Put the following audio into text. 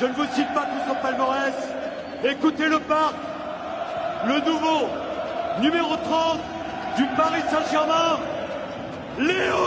Je ne vous cite pas tout son palmarès. Écoutez le parc, le nouveau numéro 30 du Paris Saint-Germain, Léo